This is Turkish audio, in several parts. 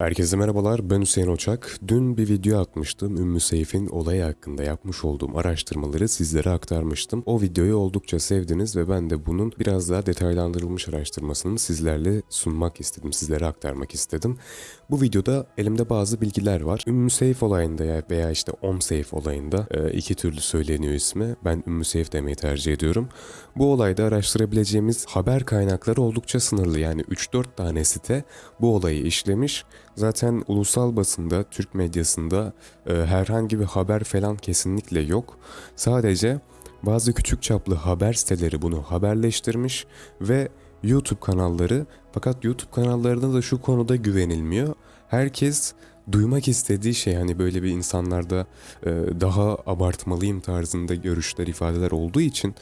Herkese merhabalar, ben Hüseyin Oçak. Dün bir video atmıştım. Ümmü Seyf'in olayı hakkında yapmış olduğum araştırmaları sizlere aktarmıştım. O videoyu oldukça sevdiniz ve ben de bunun biraz daha detaylandırılmış araştırmasını sizlerle sunmak istedim, sizlere aktarmak istedim. Bu videoda elimde bazı bilgiler var. Ümmü Seyf olayında ya- veya işte Om Seyf olayında e, iki türlü söyleniyor ismi. Ben Ümmü Seyf demeyi tercih ediyorum. Bu olayda araştırabileceğimiz haber kaynakları oldukça sınırlı. Yani 3-4 tane site bu olayı işlemiş. Zaten ulusal basında, Türk medyasında e, herhangi bir haber falan kesinlikle yok. Sadece bazı küçük çaplı haber siteleri bunu haberleştirmiş ve YouTube kanalları fakat YouTube kanallarına da şu konuda güvenilmiyor. Herkes duymak istediği şey hani böyle bir insanlarda e, daha abartmalıyım tarzında görüşler ifadeler olduğu için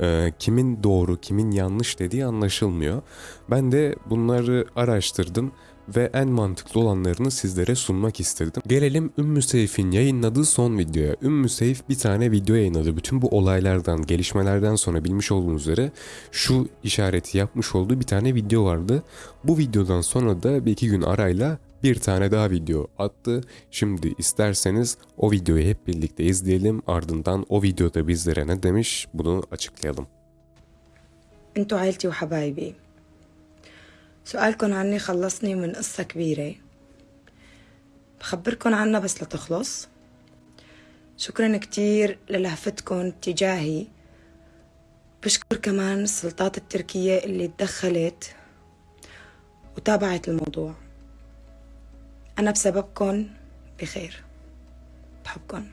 e, kimin doğru kimin yanlış dediği anlaşılmıyor. Ben de bunları araştırdım ve en mantıklı olanlarını sizlere sunmak istedim. Gelelim Ümmü Seyf'in yayınladığı son videoya. Ümmü Seyf bir tane video yayınladı. Bütün bu olaylardan, gelişmelerden sonra bilmiş olduğunuz üzere şu işareti yapmış olduğu bir tane video vardı. Bu videodan sonra da bir iki gün arayla bir tane daha video attı. Şimdi isterseniz o videoyu hep birlikte izleyelim. Ardından o videoda bizlere ne demiş bunu açıklayalım. Entu aileti ve. سؤالكن عني خلصني من قصة كبيرة. بخبركن عنها بس لتخلص. شكرا كتير للهفتكن تجاهي. بشكر كمان السلطات التركية اللي تدخلت وتابعت الموضوع. أنا بسببكن بخير. بحبكن.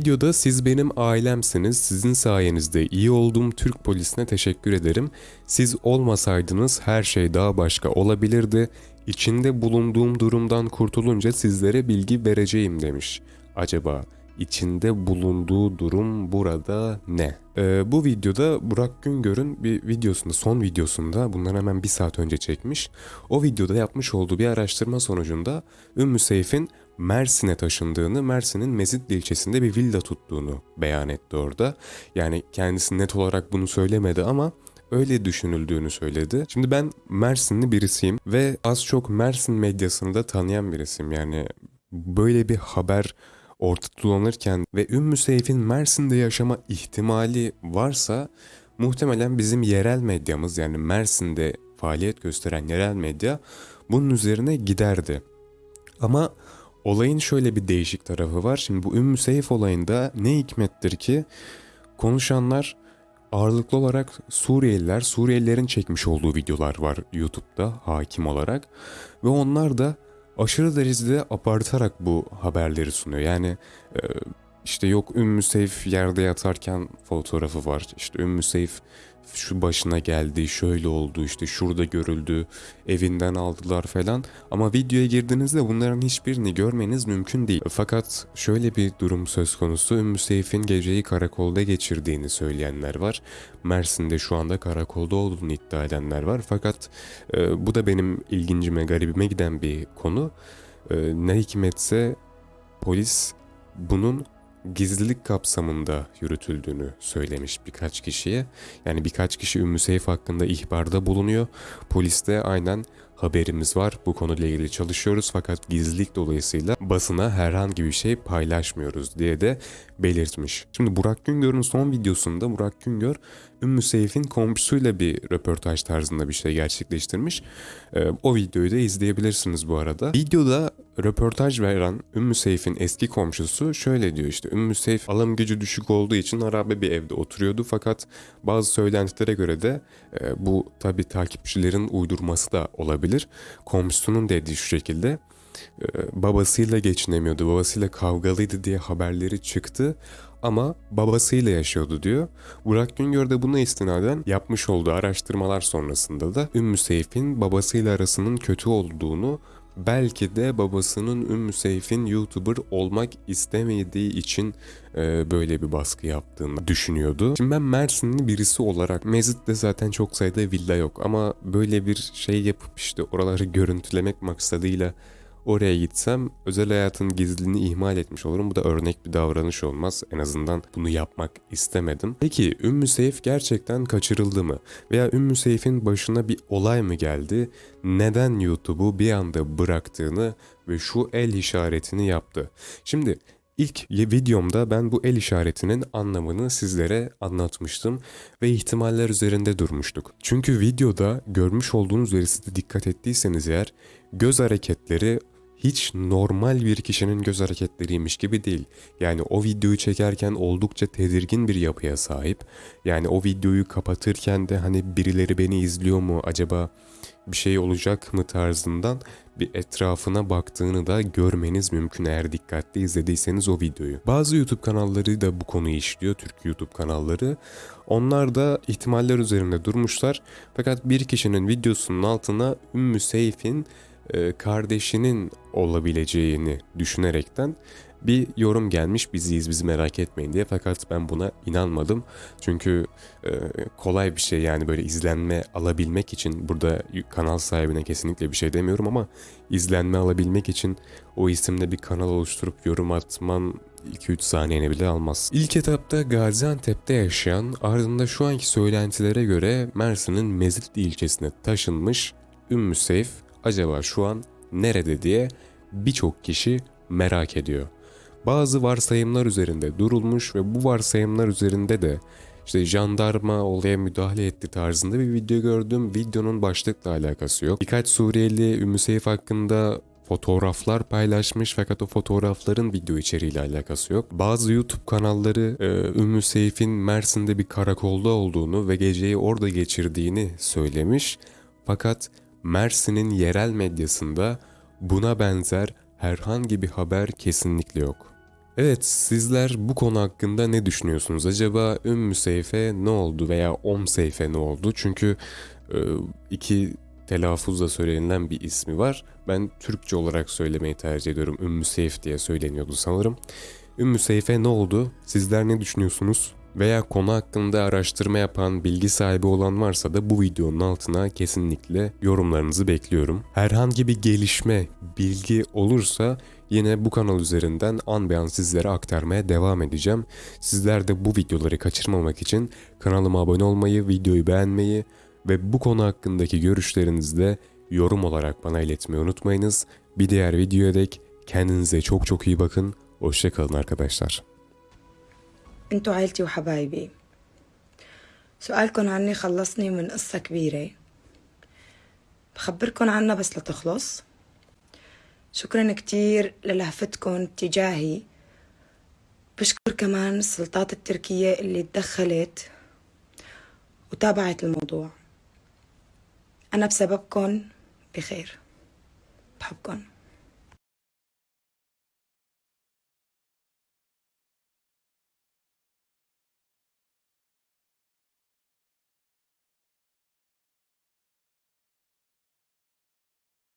Videoda siz benim ailemsiniz, sizin sayenizde iyi olduğum Türk polisine teşekkür ederim. Siz olmasaydınız her şey daha başka olabilirdi. İçinde bulunduğum durumdan kurtulunca sizlere bilgi vereceğim demiş. Acaba içinde bulunduğu durum burada ne? Ee, bu videoda Burak Güngör'ün bir videosunda, son videosunda bundan hemen bir saat önce çekmiş. O videoda yapmış olduğu bir araştırma sonucunda Ümmü Seyf'in Mersin'e taşındığını, Mersin'in Mezitli ilçesinde bir villa tuttuğunu beyan etti orada. Yani kendisi net olarak bunu söylemedi ama öyle düşünüldüğünü söyledi. Şimdi ben Mersinli birisiyim ve az çok Mersin medyasını da tanıyan birisiyim. Yani böyle bir haber ortada dolanırken ve Ümmü Seyf'in Mersin'de yaşama ihtimali varsa muhtemelen bizim yerel medyamız yani Mersin'de faaliyet gösteren yerel medya bunun üzerine giderdi. Ama olayın şöyle bir değişik tarafı var. Şimdi bu Ümmü Seyf olayında ne hikmettir ki konuşanlar ağırlıklı olarak Suriyeliler, Suriyelilerin çekmiş olduğu videolar var YouTube'da hakim olarak ve onlar da aşırı derecede abartarak bu haberleri sunuyor. Yani e, işte yok Ümmü Seyf yerde yatarken fotoğrafı var. İşte Ümmü Seyf şu başına geldi, şöyle oldu, işte şurada görüldü, evinden aldılar falan. Ama videoya girdiğinizde bunların hiçbirini görmeniz mümkün değil. Fakat şöyle bir durum söz konusu. Ümmü Seyf'in geceyi karakolda geçirdiğini söyleyenler var. Mersin'de şu anda karakolda olduğunu iddia edenler var. Fakat e, bu da benim ilgincime, garibime giden bir konu. E, ne hikmetse polis bunun gizlilik kapsamında yürütüldüğünü söylemiş birkaç kişiye. Yani birkaç kişi Ümmü Seyf hakkında ihbarda bulunuyor. Poliste aynen haberimiz var. Bu konuyla ilgili çalışıyoruz fakat gizlilik dolayısıyla basına herhangi bir şey paylaşmıyoruz diye de belirtmiş. Şimdi Burak Güngör'ün son videosunda Burak Güngör Ümmü Seyf'in komşusuyla bir röportaj tarzında bir şey gerçekleştirmiş. Ee, o videoyu da izleyebilirsiniz bu arada. Videoda röportaj veren Ümmü Seyf'in eski komşusu şöyle diyor işte Ümmü Seyf alım gücü düşük olduğu için harabe bir evde oturuyordu fakat bazı söylentilere göre de e, bu tabi takipçilerin uydurması da olabilir. Komşusunun dediği şu şekilde e, babasıyla geçinemiyordu, babasıyla kavgalıydı diye haberleri çıktı ama babasıyla yaşıyordu diyor. Burak Güngör de buna istinaden yapmış olduğu araştırmalar sonrasında da Ümmü Seyf'in babasıyla arasının kötü olduğunu belki de babasının Ümmü Seyf'in YouTuber olmak istemediği için e, böyle bir baskı yaptığını düşünüyordu. Şimdi ben Mersinli birisi olarak Mezit'te zaten çok sayıda villa yok ama böyle bir şey yapıp işte oraları görüntülemek maksadıyla oraya gitsem özel hayatın gizliliğini ihmal etmiş olurum. Bu da örnek bir davranış olmaz. En azından bunu yapmak istemedim. Peki Ümmü Seyf gerçekten kaçırıldı mı? Veya Ümmü Seyf'in başına bir olay mı geldi? Neden YouTube'u bir anda bıraktığını ve şu el işaretini yaptı? Şimdi İlk videomda ben bu el işaretinin anlamını sizlere anlatmıştım ve ihtimaller üzerinde durmuştuk. Çünkü videoda görmüş olduğunuz üzere siz dikkat ettiyseniz eğer göz hareketleri hiç normal bir kişinin göz hareketleriymiş gibi değil. Yani o videoyu çekerken oldukça tedirgin bir yapıya sahip. Yani o videoyu kapatırken de hani birileri beni izliyor mu acaba bir şey olacak mı tarzından bir etrafına baktığını da görmeniz mümkün eğer dikkatli izlediyseniz o videoyu. Bazı YouTube kanalları da bu konuyu işliyor, Türk YouTube kanalları. Onlar da ihtimaller üzerinde durmuşlar. Fakat bir kişinin videosunun altına Ümmü Seyf'in kardeşinin olabileceğini düşünerekten bir yorum gelmiş biziyiz bizi merak etmeyin diye fakat ben buna inanmadım. Çünkü e, kolay bir şey yani böyle izlenme alabilmek için burada kanal sahibine kesinlikle bir şey demiyorum ama izlenme alabilmek için o isimde bir kanal oluşturup yorum atman 2-3 saniyeni bile almaz. İlk etapta Gaziantep'te yaşayan ardında şu anki söylentilere göre Mersin'in Mezitli ilçesine taşınmış Ümmü Seyf acaba şu an nerede diye birçok kişi merak ediyor. Bazı varsayımlar üzerinde durulmuş ve bu varsayımlar üzerinde de işte jandarma olaya müdahale etti tarzında bir video gördüm. Videonun başlıkla alakası yok. Birkaç Suriyeli Ümmü Seyf hakkında fotoğraflar paylaşmış fakat o fotoğrafların video içeriğiyle alakası yok. Bazı YouTube kanalları e, Ümmü Seyf'in Mersin'de bir karakolda olduğunu ve geceyi orada geçirdiğini söylemiş. Fakat Mersin'in yerel medyasında buna benzer herhangi bir haber kesinlikle yok. Evet sizler bu konu hakkında ne düşünüyorsunuz? Acaba Ümmü Seyfe ne oldu veya Om Seyfe ne oldu? Çünkü e, iki telaffuzla söylenilen bir ismi var. Ben Türkçe olarak söylemeyi tercih ediyorum. Ümmü Seyf diye söyleniyordu sanırım. Ümmü Seyfe ne oldu? Sizler ne düşünüyorsunuz? Veya konu hakkında araştırma yapan, bilgi sahibi olan varsa da bu videonun altına kesinlikle yorumlarınızı bekliyorum. Herhangi bir gelişme, bilgi olursa yine bu kanal üzerinden an be an sizlere aktarmaya devam edeceğim. Sizler de bu videoları kaçırmamak için kanalıma abone olmayı, videoyu beğenmeyi ve bu konu hakkındaki görüşlerinizi de yorum olarak bana iletmeyi unutmayınız. Bir diğer videoya dek kendinize çok çok iyi bakın. Hoşçakalın arkadaşlar. أنتوا عيلتي وحبايبي. سؤالكن عني خلصني من قصة كبيرة. بخبركن عنها بس لتخلص. شكرا كتير للهفتكن تجاهي. بشكر كمان السلطات التركية اللي تدخلت وتابعت الموضوع. أنا بسببكن بخير. بحبكن.